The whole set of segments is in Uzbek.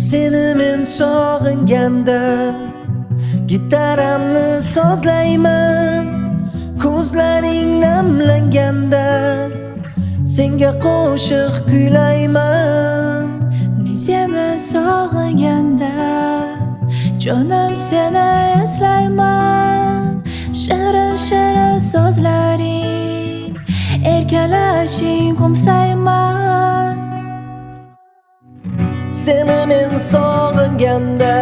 men sog'inganda gitaramni sozlayman ko'zlaring namlanganda senga qo'shiq kuylayman. Men seni sog'inganda jonim seni eslayman shirin shirin so'zlaring erkalashing qo'msayman seni men sog'inganda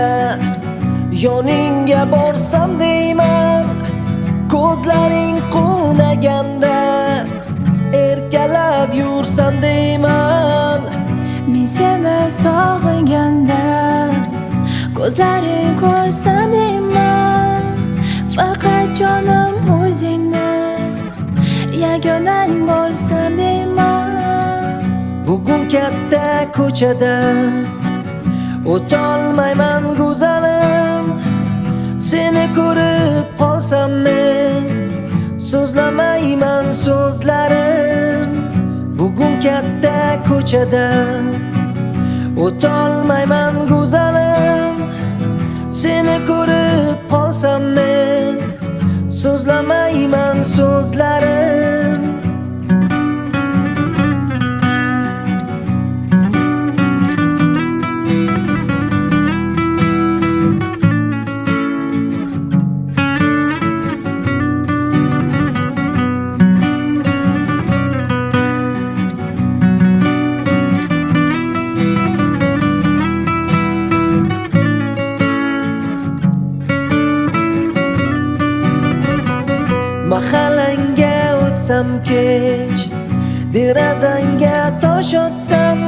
yoningga borsam deyman ko'zlaring quvnaganda erkalab yursam deyman. Men seni sog'inganda ko'zlaring ko'rsam ko'chada o'tolmayman go'zalim seni ko'rib qolsam men so'zlamayman so'zlarim bugun katta ko'chada o'tolmayman go'zalim seni ko'rib qolsam men so'zlamayman so'zlarim mahallangga o'tsam kech derazangga tosh otsam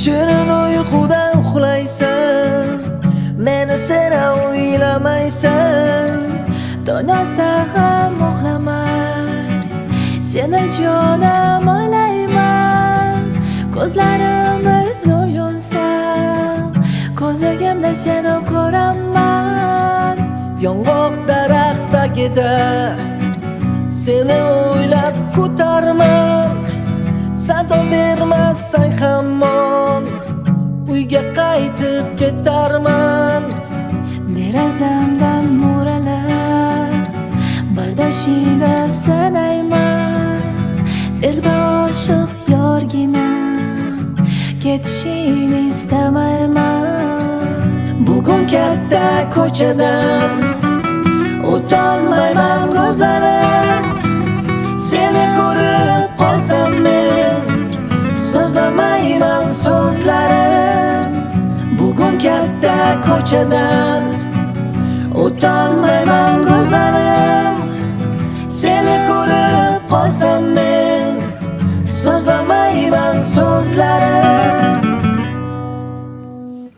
shirin uyquda uxlaysan meni sira o'ylamaysan. Donosa ham uxlamay seni jonim olayman ko'zlarim bir zum yumsam ko'zligimda seni ko'raman. Yong'oq daraxt tagida seni o'ylab ko'tarman. Sado bermasang hamon uyga qaytib ketarman. Derazamdan mo'ralab bardoshingni sanayman. Dilba oshiq yorgina ketishingni istamayman. Bugun katta ko'chadan o'tolmayman go'zalim ko'chadan O'tolmayman go'zalim Seni ko'rib qolsam men. So'zlamayman so'zlarim.